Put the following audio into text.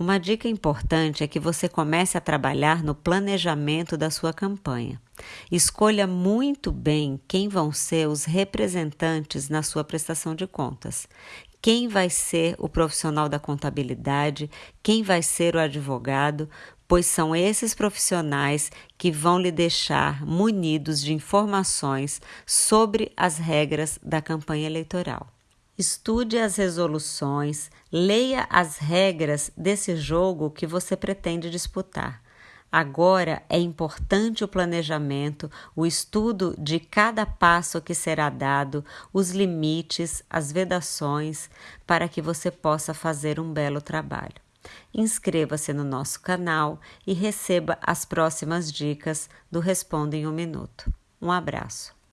Uma dica importante é que você comece a trabalhar no planejamento da sua campanha. Escolha muito bem quem vão ser os representantes na sua prestação de contas. Quem vai ser o profissional da contabilidade, quem vai ser o advogado, pois são esses profissionais que vão lhe deixar munidos de informações sobre as regras da campanha eleitoral. Estude as resoluções, leia as regras desse jogo que você pretende disputar. Agora é importante o planejamento, o estudo de cada passo que será dado, os limites, as vedações, para que você possa fazer um belo trabalho. Inscreva-se no nosso canal e receba as próximas dicas do Responda em um Minuto. Um abraço.